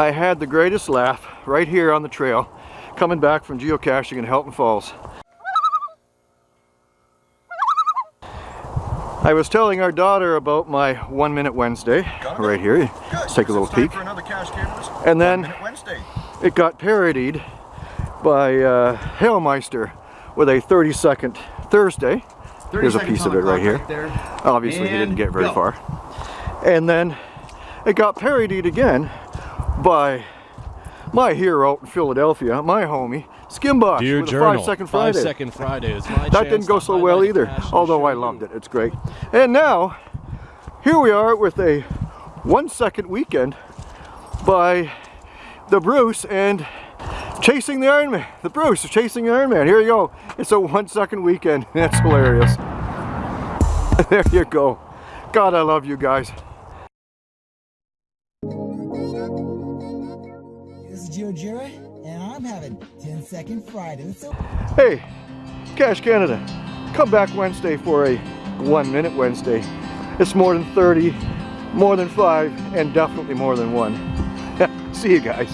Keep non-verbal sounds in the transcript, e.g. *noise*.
I had the greatest laugh right here on the trail coming back from geocaching in Helton Falls. I was telling our daughter about my One Minute Wednesday right here. Good. Let's take a little peek. For another Cache Canvas And then-. It got parodied by uh, Hailmeister with a 30 second Thursday. 30 Here's a piece of it right here. there. Obviously he didn't get very go. far. And then it got parodied again by my hero out in Philadelphia, my homie, Skimbosh Dear with a Journal, five second Five Friday. Second Friday is my that didn't go so well either, although show I you. loved it. It's great. And now, here we are with a one second weekend by the Bruce and chasing the Iron Man. The Bruce is chasing the Iron Man. Here you go. It's a one second weekend. *laughs* That's hilarious. *laughs* there you go. God, I love you guys. This is Joe Jira, and I'm having 10 Second Friday. So Hey, Cash Canada, come back Wednesday for a one minute Wednesday. It's more than 30, more than five, and definitely more than one. *laughs* See you guys.